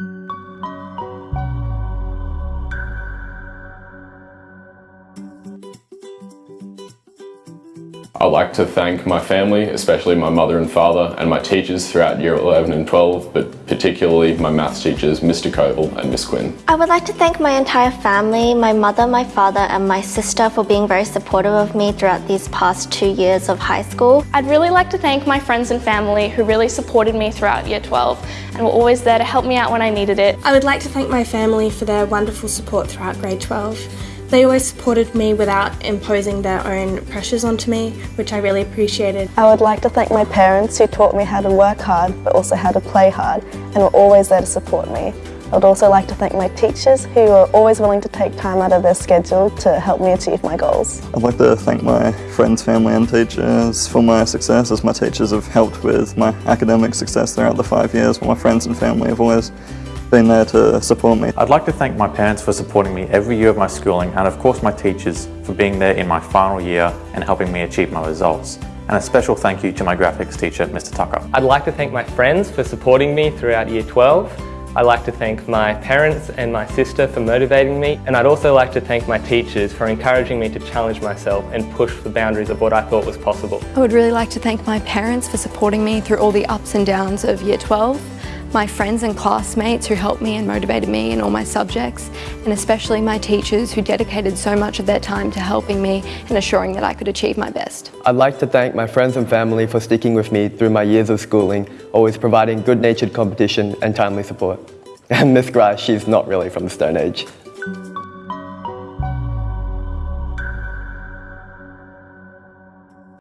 Música I'd like to thank my family, especially my mother and father, and my teachers throughout year 11 and 12, but particularly my maths teachers, Mr Coble and Miss Quinn. I would like to thank my entire family, my mother, my father and my sister for being very supportive of me throughout these past two years of high school. I'd really like to thank my friends and family who really supported me throughout year 12 and were always there to help me out when I needed it. I would like to thank my family for their wonderful support throughout grade 12. They always supported me without imposing their own pressures onto me, which I really appreciated. I would like to thank my parents who taught me how to work hard but also how to play hard and were always there to support me. I would also like to thank my teachers who were always willing to take time out of their schedule to help me achieve my goals. I'd like to thank my friends, family and teachers for my success as my teachers have helped with my academic success throughout the five years while my friends and family have always been there to support me. I'd like to thank my parents for supporting me every year of my schooling and of course my teachers for being there in my final year and helping me achieve my results. And a special thank you to my graphics teacher, Mr Tucker. I'd like to thank my friends for supporting me throughout year 12. I'd like to thank my parents and my sister for motivating me and I'd also like to thank my teachers for encouraging me to challenge myself and push the boundaries of what I thought was possible. I would really like to thank my parents for supporting me through all the ups and downs of year 12 my friends and classmates who helped me and motivated me in all my subjects, and especially my teachers who dedicated so much of their time to helping me and assuring that I could achieve my best. I'd like to thank my friends and family for sticking with me through my years of schooling, always providing good-natured competition and timely support. And Miss Grice, she's not really from the Stone Age.